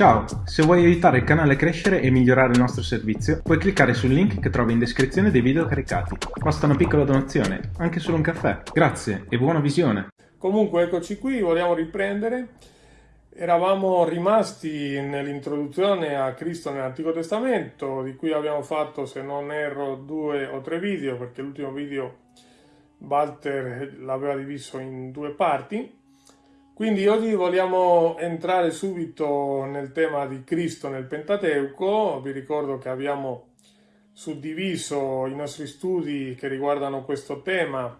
Ciao, se vuoi aiutare il canale a crescere e migliorare il nostro servizio, puoi cliccare sul link che trovi in descrizione dei video caricati. Basta una piccola donazione, anche solo un caffè. Grazie e buona visione. Comunque eccoci qui, vogliamo riprendere. Eravamo rimasti nell'introduzione a Cristo nell'Antico Testamento, di cui abbiamo fatto, se non erro, due o tre video, perché l'ultimo video Walter l'aveva diviso in due parti. Quindi oggi vogliamo entrare subito nel tema di Cristo nel Pentateuco. Vi ricordo che abbiamo suddiviso i nostri studi che riguardano questo tema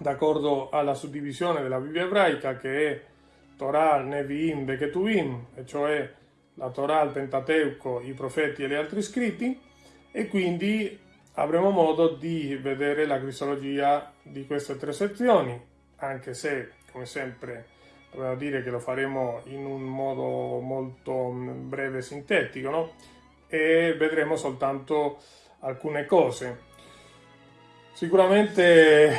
d'accordo alla suddivisione della Bibbia ebraica che è Torah, Nevi'im, Beketuvim, e cioè la Torah, il Pentateuco, i profeti e gli altri scritti e quindi avremo modo di vedere la cristologia di queste tre sezioni, anche se, come sempre, Dobbiamo dire che lo faremo in un modo molto mm, breve e sintetico, no? E vedremo soltanto alcune cose. Sicuramente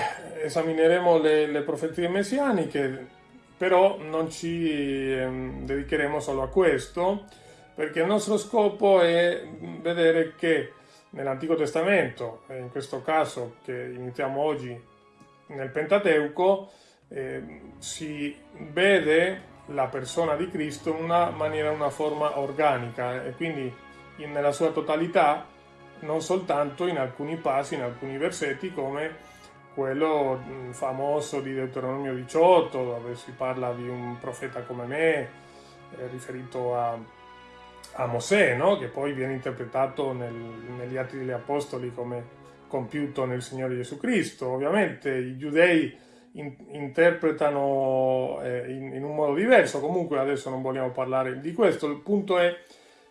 esamineremo le, le profezie messianiche, però non ci ehm, dedicheremo solo a questo, perché il nostro scopo è vedere che nell'Antico Testamento, in questo caso che iniziamo oggi nel Pentateuco, eh, si vede la persona di Cristo in una maniera, una forma organica e quindi in, nella sua totalità, non soltanto in alcuni passi, in alcuni versetti come quello mm, famoso di Deuteronomio 18 dove si parla di un profeta come me eh, riferito a, a Mosè no? che poi viene interpretato nel, negli Atti degli Apostoli come compiuto nel Signore Gesù Cristo ovviamente i giudei in, interpretano eh, in, in, un modo diverso, comunque adesso non vogliamo parlare di questo, il punto è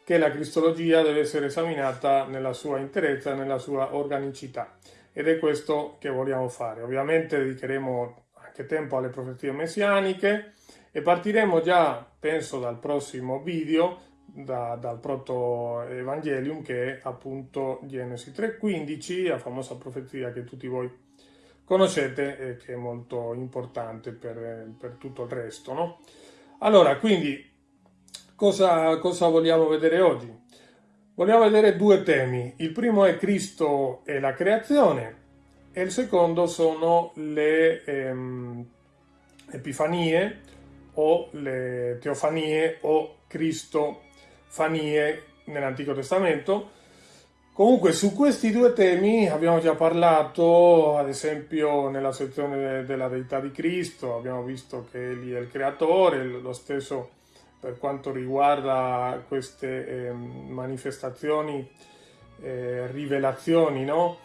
che la cristologia deve essere esaminata nella sua interezza, nella sua organicità. Ed è questo che vogliamo fare. Ovviamente dedicheremo anche tempo alle profezie messianiche e partiremo già, penso, dal prossimo video, da, dal proto-evangelium che è appunto Genesi 3.15, la famosa profezia che tutti voi conoscete e che è molto importante per, per tutto il resto. No? Allora, quindi, cosa, cosa vogliamo vedere oggi? Vogliamo vedere due temi. Il primo è Cristo e la creazione e il secondo sono le ehm, epifanie o le teofanie o cristofanie nell'Antico Testamento Comunque su questi due temi abbiamo già parlato, ad esempio nella sezione della deità di Cristo, abbiamo visto che Egli è il creatore, lo stesso per quanto riguarda queste eh, manifestazioni, eh, rivelazioni, no?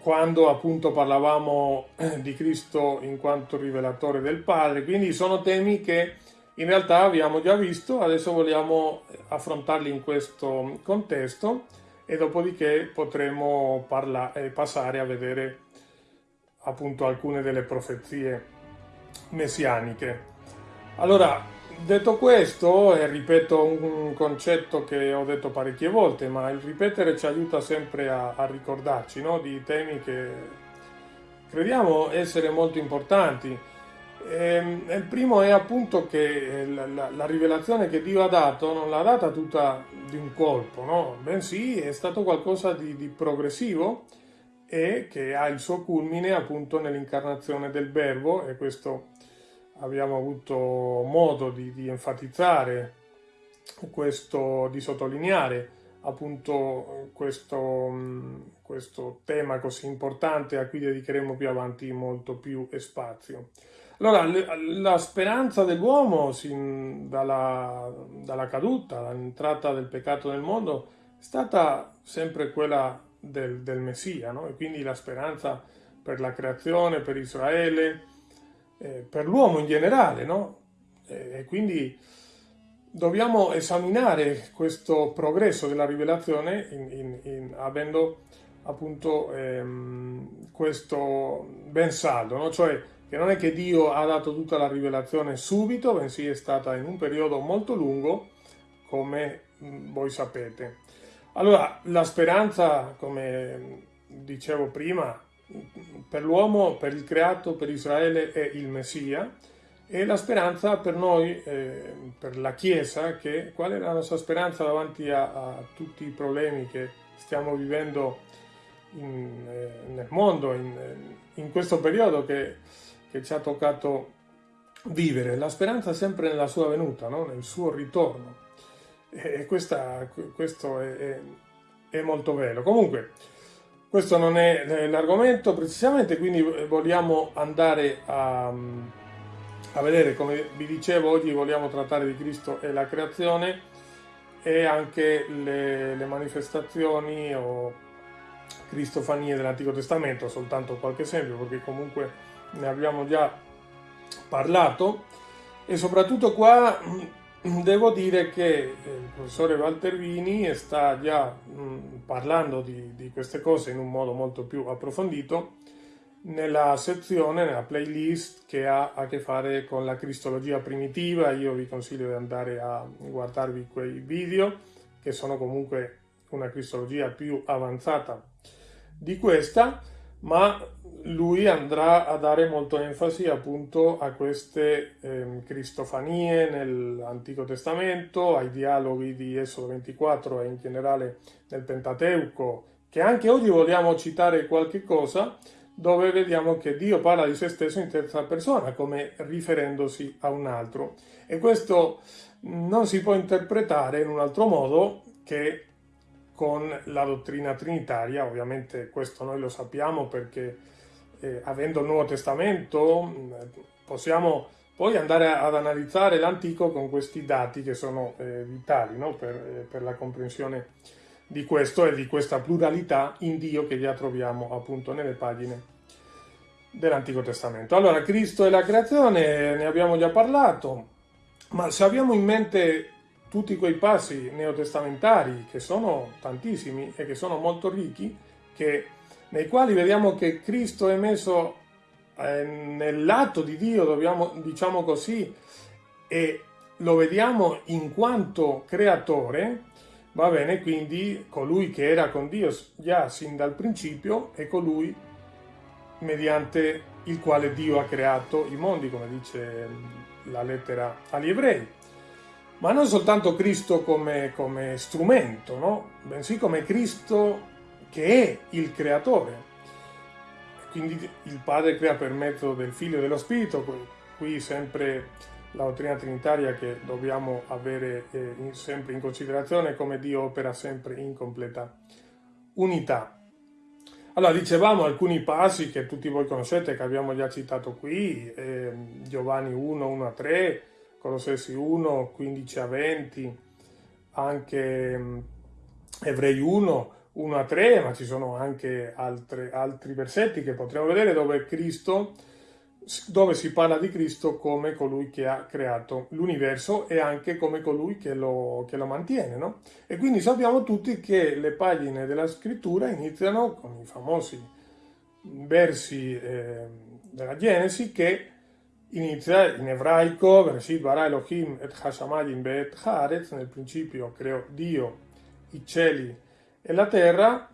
quando appunto parlavamo di Cristo in quanto rivelatore del Padre, quindi sono temi che in realtà abbiamo già visto, adesso vogliamo affrontarli in questo contesto e dopodiché potremo eh, passare a vedere appunto alcune delle profezie messianiche. Allora, detto questo, e ripeto un concetto che ho detto parecchie volte, ma il ripetere ci aiuta sempre a, a ricordarci no? di temi che crediamo essere molto importanti Ehm, il primo è appunto che eh, la, la, la, rivelazione che Dio ha dato non l'ha data tutta di un colpo, no? bensì è stato qualcosa di, di progressivo e che ha il suo culmine appunto nell'incarnazione del Verbo e questo abbiamo avuto modo di, di enfatizzare, questo, di sottolineare appunto questo, questo tema così importante a cui dedicheremo più avanti molto più spazio. Allora, la speranza dell'uomo dalla, dalla caduta, dall'entrata del peccato nel mondo, è stata sempre quella del, del Messia, no? e quindi la speranza per la creazione, per Israele, eh, per l'uomo in generale, no? E quindi dobbiamo esaminare questo progresso della rivelazione in, in, in, avendo appunto ehm, questo ben saldo, no? cioè che non è che Dio ha dato tutta la rivelazione subito, bensì è stata in un periodo molto lungo, come mm, voi sapete. Allora, la speranza, come dicevo prima, per l'uomo, per il creato, per Israele è il Messia E la speranza per noi, eh, per la Chiesa, che, qual è la nostra speranza davanti a, a tutti i problemi che stiamo vivendo in, eh, nel mondo, in, in, questo periodo che, che, ci ha toccato vivere? La speranza sempre nella sua venuta, no? nel suo ritorno. E questa, questo è, è, è molto vero. Comunque, questo non è l'argomento precisamente, quindi vogliamo andare a, a, vedere, come vi dicevo, oggi vogliamo trattare di Cristo e la creazione e anche le, le manifestazioni o cristofanie dell'Antico Testamento, soltanto qualche esempio, perché comunque ne abbiamo già parlato e soprattutto qua Devo dire che eh, il professore Valtervini sta già mh, parlando di, di, queste cose in un modo molto più approfondito nella sezione, nella playlist che ha a che fare con la cristologia primitiva. Io vi consiglio di andare a guardarvi quei video che sono comunque una cristologia più avanzata di questa, ma lui andrà a dare molto enfasi appunto a queste eh, cristofanie nell'Antico Testamento, ai dialoghi di Esodo 24 e in generale nel Pentateuco, che anche oggi vogliamo citare qualche cosa, dove vediamo che Dio parla di se stesso in terza persona, come riferendosi a un altro. E questo non si può interpretare in un altro modo che con la dottrina trinitaria, ovviamente questo noi lo sappiamo perché eh, avendo il Nuovo Testamento, mm, possiamo poi andare ad analizzare l'Antico con questi dati che sono eh, vitali no? per, eh, per, la comprensione di questo e di questa pluralità in Dio che già troviamo appunto nelle pagine dell'Antico Testamento. Allora, Cristo e la creazione, ne abbiamo già parlato, ma se abbiamo in mente tutti quei passi neotestamentari, che sono tantissimi e che sono molto ricchi, che nei quali vediamo che Cristo è messo eh, nell'atto di Dio, dobbiamo, diciamo così, e lo vediamo in quanto creatore, va bene, quindi colui che era con Dio già sin dal principio è colui mediante il quale Dio ha creato i mondi, come dice la lettera agli ebrei. Ma non soltanto Cristo come, come strumento, no? bensì come Cristo che è il creatore. Quindi il Padre crea per mezzo del Figlio e dello Spirito, qui sempre la dottrina trinitaria che dobbiamo avere eh, in, sempre in considerazione come Dio opera sempre in completa unità. Allora, dicevamo alcuni passi che tutti voi conoscete, che abbiamo già citato qui, eh, Giovanni 1, 1 a 3, Colossesi 1, 15 a 20, anche Ebrei 1, 1 a 3, ma ci sono anche altre, altri versetti che potremo vedere dove Cristo, dove si parla di Cristo come colui che ha creato l'universo e anche come colui che lo, che lo mantiene. No? E quindi sappiamo tutti che le pagine della scrittura iniziano con i famosi versi eh, della Genesi che inizia in ebraico, Elohim et hashamayim be'et haaretz, nel principio creò Dio i cieli e la terra,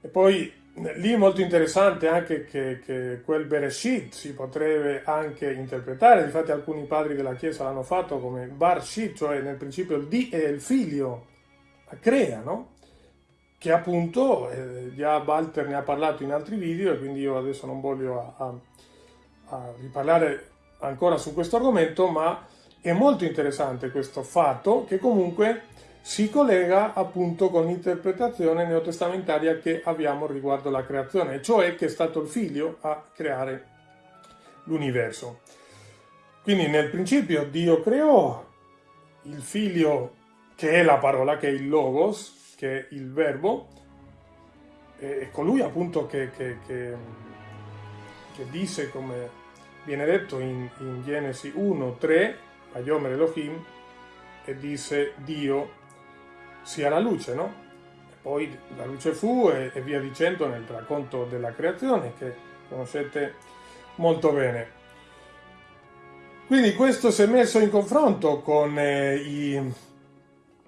e poi lì è molto interessante anche che, che quel Bereshit si potrebbe anche interpretare, infatti alcuni padri della Chiesa l'hanno fatto come Barshit, cioè nel principio il D è il figlio, crea, no? Che appunto, eh, già Walter ne ha parlato in altri video e quindi io adesso non voglio a, a, a riparlare ancora su questo argomento, ma è molto interessante questo fatto che comunque si collega appunto con l'interpretazione neotestamentaria che abbiamo riguardo la creazione, cioè che è stato il figlio a creare l'universo. Quindi nel principio Dio creò il figlio che è la parola, che è il logos, che è il verbo, e colui appunto che, che, che, che disse, come viene detto in, in Genesi 1, 3, Vayomer Elohim, e disse Dio sia la luce, no? E poi la luce fu e, e via dicendo nel racconto della creazione che conoscete molto bene. Quindi questo si è messo in confronto con eh, i,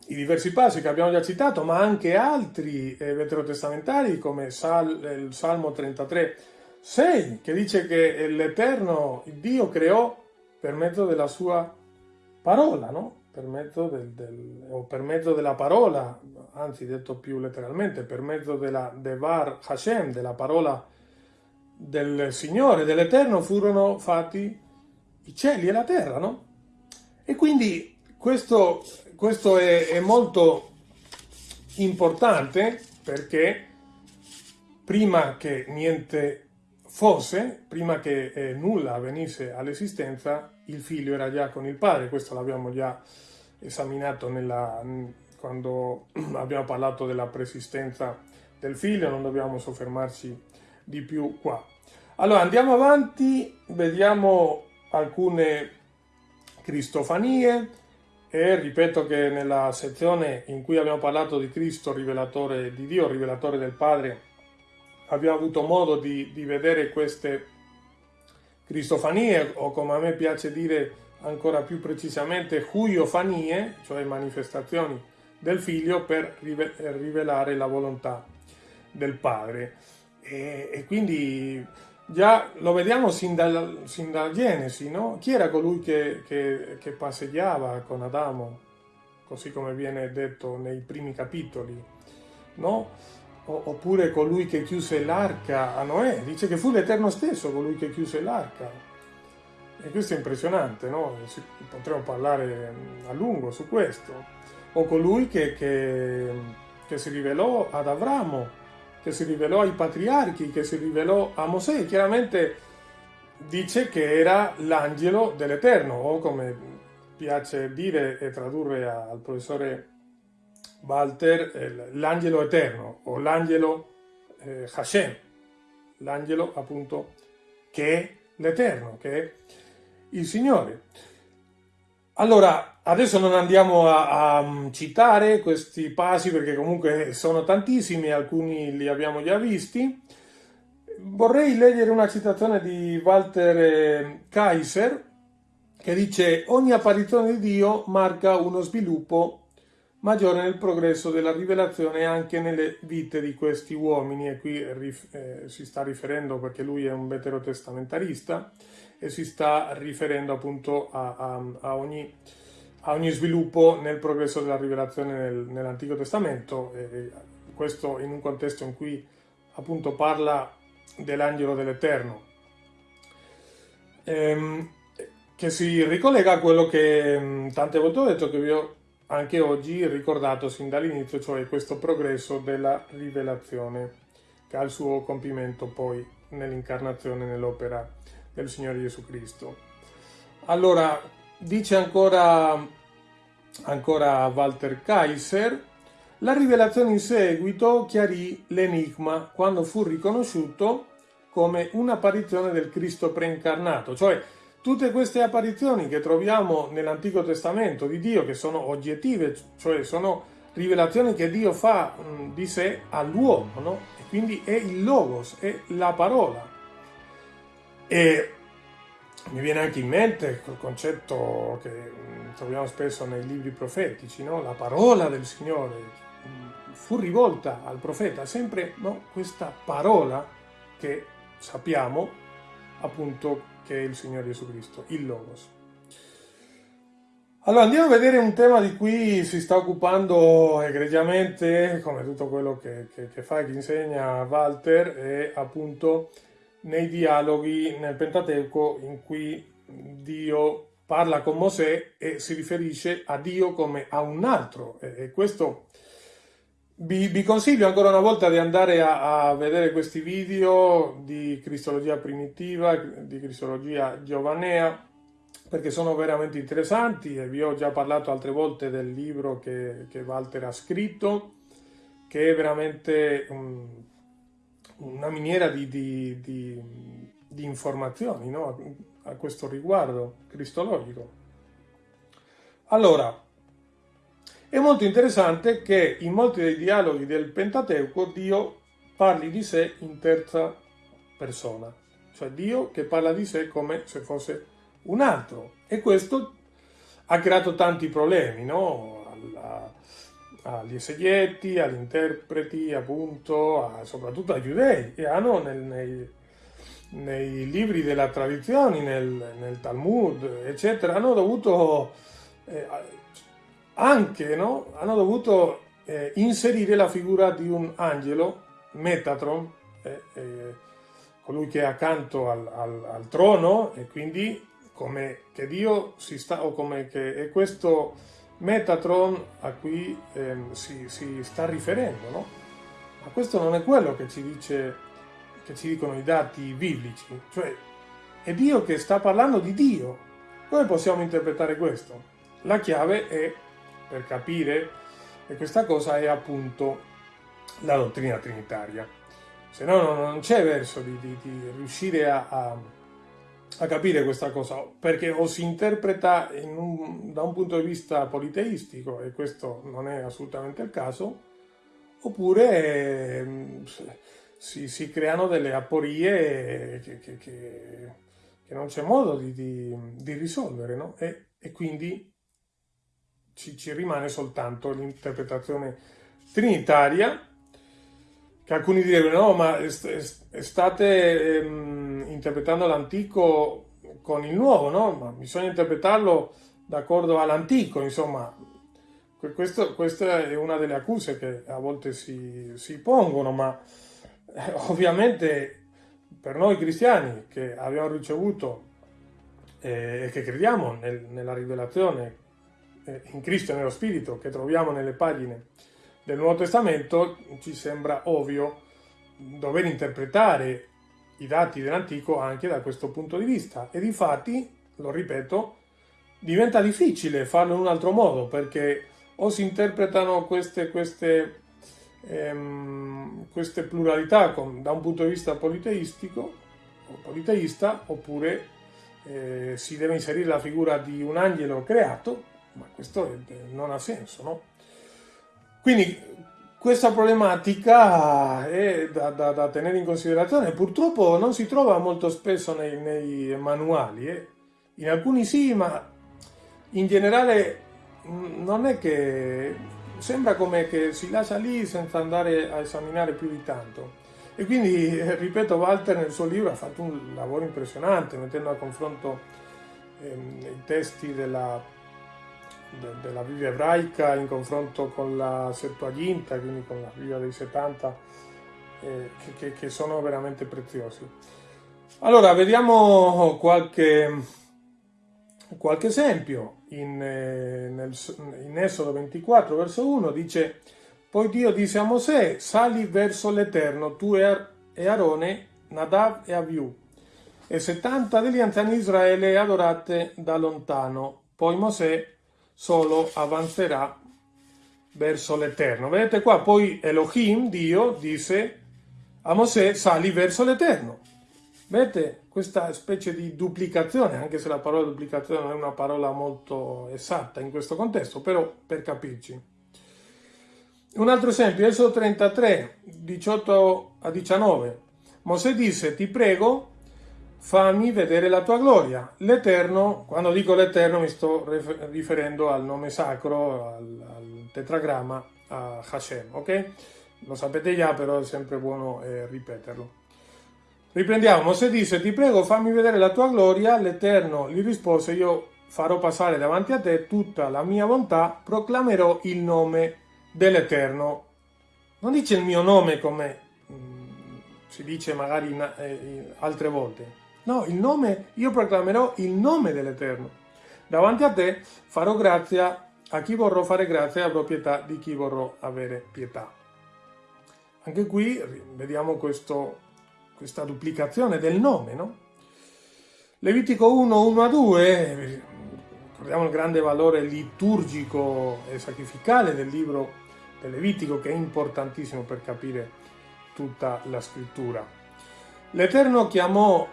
i, diversi passi che abbiamo già citato, ma anche altri eh, veterotestamentari come Sal, il Salmo 33, 6, che dice che l'Eterno Dio creò per mezzo della sua parola, no? per mezzo del, del, o per mezzo della parola, anzi detto più letteralmente, per mezzo della Devar Hashem, della parola del Signore, dell'Eterno, furono fatti i cieli e la terra, no? E quindi questo, questo è, è molto importante perché prima che niente fosse, prima che eh, nulla venisse all'esistenza, il figlio era già con il padre, questo l'abbiamo già esaminato nella, quando abbiamo parlato della persistenza del figlio, non dobbiamo soffermarci di più qua. Allora andiamo avanti, vediamo alcune cristofanie e ripeto che nella sezione in cui abbiamo parlato di Cristo, rivelatore di Dio, rivelatore del Padre, abbiamo avuto modo di, di vedere queste cristofanie o come a me piace dire ancora più precisamente huiofanie, cioè manifestazioni del figlio per rivelare la volontà del padre. E, e quindi già lo vediamo sin, dal, sin dalla Genesi, no? Chi era colui che, che, che passeggiava con Adamo, così come viene detto nei primi capitoli, no? Oppure colui che chiuse l'arca a Noè, dice che fu l'Eterno stesso colui che chiuse l'arca. E questo è impressionante, no? Potremmo parlare a lungo su questo. O colui che, che, che si rivelò ad Avramo, che si rivelò ai patriarchi, che si rivelò a Mosè. Chiaramente dice che era l'angelo dell'Eterno, o come piace dire e tradurre al professore Walter, l'angelo eterno o l'angelo eh, Hashem, l'angelo appunto che è l'eterno, che è il Signore. Allora, adesso non andiamo a, a, mm, citare questi passi perché comunque sono tantissimi, alcuni li abbiamo già visti. Vorrei leggere una citazione di Walter eh, Kaiser che dice ogni apparizione di Dio marca uno sviluppo maggiore nel progresso della rivelazione anche nelle vite di questi uomini. E qui eh, si sta riferendo perché lui è un veterotestamentarista e si sta riferendo appunto a, a, a, ogni, a ogni, sviluppo nel progresso della rivelazione nel, nell'Antico Testamento. E questo in un contesto in cui appunto parla dell'angelo dell'Eterno. Ehm, che si ricollega a quello che mm, tante volte ho detto che vi ho anche oggi ricordato sin dall'inizio, cioè questo progresso della rivelazione che ha il suo compimento poi nell'incarnazione, nell'opera del Signore Gesù Cristo. Allora, dice ancora, ancora Walter Kaiser, la rivelazione in seguito chiarì l'enigma quando fu riconosciuto come un'apparizione del Cristo preincarnato, cioè Tutte queste apparizioni che troviamo nell'Antico Testamento di Dio, che sono oggettive, cioè sono rivelazioni che Dio fa mh, di sé all'uomo, no? E quindi è il Logos, è la parola. E mi viene anche in mente quel concetto che mh, troviamo spesso nei libri profetici, no? La parola del Signore mh, fu rivolta al profeta, sempre no? questa parola che sappiamo appunto che è il Signore Gesù Cristo, il Logos. Allora andiamo a vedere un tema di cui si sta occupando egregiamente, come tutto quello che, che, che fa e che insegna Walter, è appunto nei dialoghi nel Pentateuco in cui Dio parla con Mosè e si riferisce a Dio come a un altro. E questo vi, vi, consiglio ancora una volta di andare a, a, vedere questi video di Cristologia primitiva, di Cristologia giovanea, perché sono veramente interessanti e vi ho già parlato altre volte del libro che, che Walter ha scritto, che è veramente um, una miniera di, di, di, di informazioni no? a questo riguardo cristologico. Allora, è molto interessante che in molti dei dialoghi del Pentateuco Dio parli di sé in terza persona, cioè Dio che parla di sé come se fosse un altro. E questo ha creato tanti problemi, no? Alla, agli esegeti, agli interpreti, appunto, a, soprattutto ai giudei, e hanno nel, nei, nei libri della tradizione, nel, nel Talmud, eccetera, hanno dovuto eh, anche, no? hanno dovuto eh, inserire la figura di un angelo, Metatron, eh, eh, colui che è accanto al, al, al, trono e quindi come che Dio si sta, o come che è questo Metatron a cui ehm, si, si, sta riferendo, no? Ma questo non è quello che ci, dice, che ci dicono i dati biblici, cioè è Dio che sta parlando di Dio. Come possiamo interpretare questo? La chiave è, per capire, che questa cosa è appunto la dottrina trinitaria. Se no non c'è verso di, di, di riuscire a, a, a, capire questa cosa, perché o si interpreta un, da un punto di vista politeistico, e questo non è assolutamente il caso, oppure eh, si, si, creano delle aporie che, che, che, che non c'è modo di, di risolvere, no? e, e quindi ci, ci rimane soltanto l'interpretazione trinitaria, che alcuni direbbero no, ma state ehm, interpretando l'antico con il nuovo, no? Ma bisogna interpretarlo d'accordo all'antico, insomma. Questo, questa è una delle accuse che a volte si, si pongono, ma eh, ovviamente per noi cristiani che abbiamo ricevuto eh, e che crediamo nel, nella rivelazione eh, in Cristo e nello Spirito che troviamo nelle pagine del Nuovo Testamento, ci sembra ovvio dover interpretare i dati dell'Antico anche da questo punto di vista. E difatti, lo ripeto, diventa difficile farlo in un altro modo perché o si interpretano queste, queste, ehm, queste pluralità con, da un punto di vista politeistico o politeista oppure eh, si deve inserire la figura di un angelo creato ma questo non ha senso, no? Quindi questa problematica è da, da, da, tenere in considerazione, purtroppo non si trova molto spesso nei, nei manuali, eh? in alcuni sì, ma in generale non è che sembra come che si lascia lì senza andare a esaminare più di tanto. E quindi, ripeto, Walter nel suo libro ha fatto un lavoro impressionante, mettendo a confronto ehm, i testi della de, della Bibbia ebraica in confronto con la Septuaginta, quindi con la Bibbia dei 70, eh, che, che, sono veramente preziosi. Allora, vediamo qualche, qualche esempio. In, eh, nel, in Esodo 24, verso 1, dice poi Dio disse a Mosè, sali verso l'Eterno, tu e Arone, Nadav e Abiu, e 70 degli anziani di Israele adorate da lontano. Poi Mosè solo avanzerà verso l'Eterno. Vedete qua, poi Elohim, Dio, disse a Mosè, sali verso l'Eterno. Vedete questa specie di duplicazione, anche se la parola duplicazione non è una parola molto esatta in questo contesto, però per capirci. Un altro esempio, Esodo 33, 18 a 19. Mosè disse, ti prego, fammi vedere la tua gloria. L'Eterno, quando dico l'Eterno mi sto riferendo al nome sacro, al, al tetragramma, a Hashem, ok? Lo sapete già, però è sempre buono eh, ripeterlo. Riprendiamo, Mosè disse, ti prego fammi vedere la tua gloria, l'Eterno gli rispose, io farò passare davanti a te tutta la mia bontà, proclamerò il nome dell'Eterno. Non dice il mio nome come mm, si dice magari in, eh, altre volte, No, il nome, io proclamerò il nome dell'Eterno. Davanti a te farò grazia a chi vorrò fare grazia e avrò pietà di chi vorrò avere pietà. Anche qui vediamo questo, questa duplicazione del nome, no? Levitico 1, 1 a 2, ricordiamo il grande valore liturgico e sacrificale del libro del Levitico che è importantissimo per capire tutta la scrittura. L'Eterno chiamò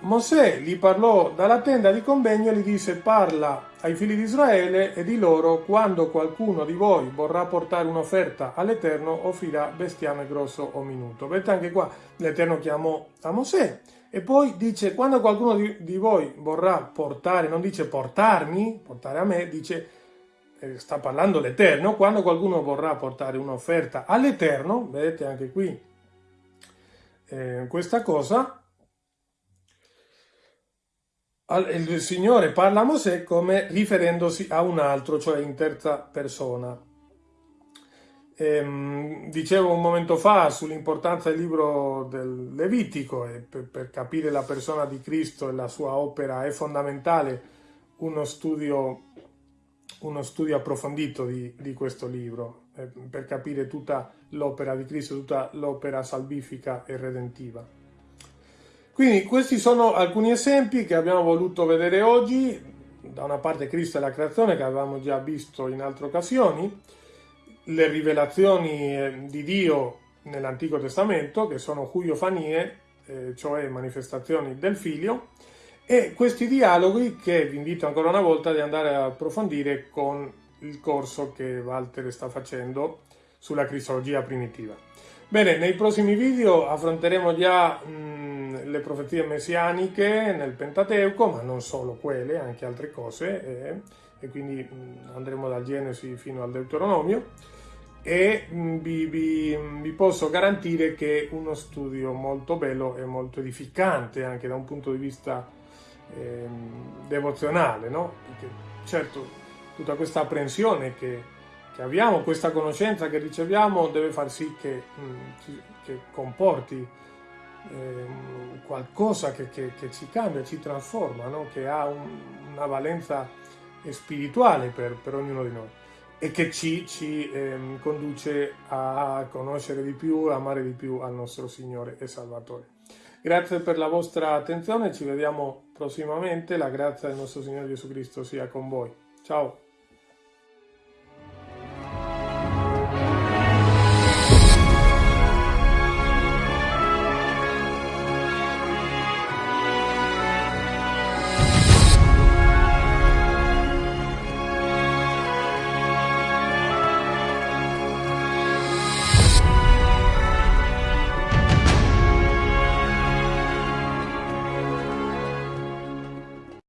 Mosè gli parlò dalla tenda di convegno e gli disse parla ai figli di Israele e di loro quando qualcuno di voi vorrà portare un'offerta all'Eterno offrirà bestiame grosso o minuto. Vedete anche qua l'Eterno chiamò a Mosè e poi dice quando qualcuno di, voi vorrà portare, non dice portarmi, portare a me, dice eh, sta parlando l'Eterno, quando qualcuno vorrà portare un'offerta all'Eterno, vedete anche qui eh, questa cosa, il Signore parla a Mosè come riferendosi a un altro, cioè in terza persona. Ehm, dicevo un momento fa sull'importanza del libro del Levitico e per, per, capire la persona di Cristo e la sua opera è fondamentale uno studio, uno studio approfondito di, di questo libro eh, per capire tutta l'opera di Cristo, tutta l'opera salvifica e redentiva. Quindi questi sono alcuni esempi che abbiamo voluto vedere oggi, da una parte Cristo e la creazione che avevamo già visto in altre occasioni, le rivelazioni eh, di Dio nell'Antico Testamento, che sono cuiofanie, eh, cioè manifestazioni del Figlio, e questi dialoghi che vi invito ancora una volta ad andare a approfondire con il corso che Walter sta facendo sulla cristologia primitiva. Bene, nei prossimi video affronteremo già mh, le profezie messianiche nel Pentateuco, ma non solo quelle, anche altre cose, eh, e quindi andremo dal Genesi fino al Deuteronomio e vi, vi, vi, posso garantire che è uno studio molto bello e molto edificante anche da un punto di vista eh, devozionale, no? Perché certo tutta questa apprensione che, che, abbiamo, questa conoscenza che riceviamo deve far sì che, che comporti eh, qualcosa che, che, ci cambia, ci trasforma, no? che ha un, una valenza spirituale per, per ognuno di noi e che ci, ci eh, conduce a conoscere di più, amare di più al nostro Signore e Salvatore. Grazie per la vostra attenzione, ci vediamo prossimamente, la grazia del nostro Signore Gesù Cristo sia con voi. Ciao!